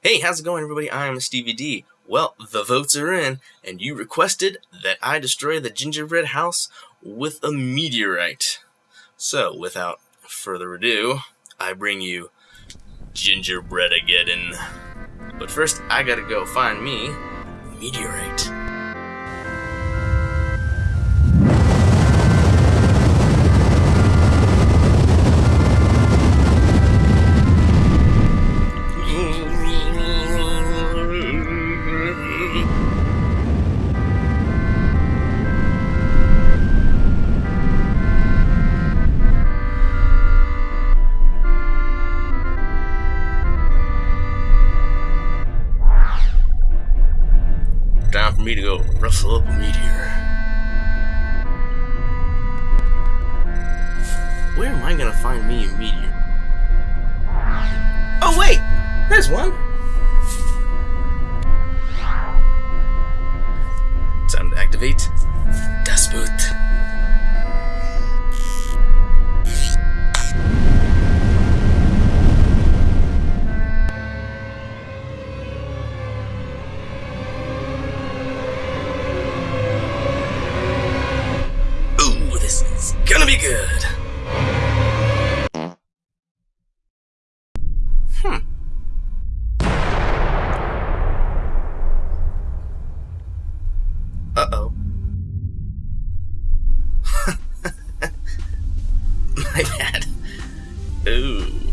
Hey, how's it going, everybody? I'm Stevie D. Well, the votes are in, and you requested that I destroy the gingerbread house with a meteorite. So, without further ado, I bring you gingerbread again. But first, I gotta go find me a meteorite. For me to go rustle up a meteor. Where am I gonna find me a meteor? Oh wait! There's one! Time to activate Das Boot. It's gonna be good. Hmm. Uh-oh. My bad. Ooh.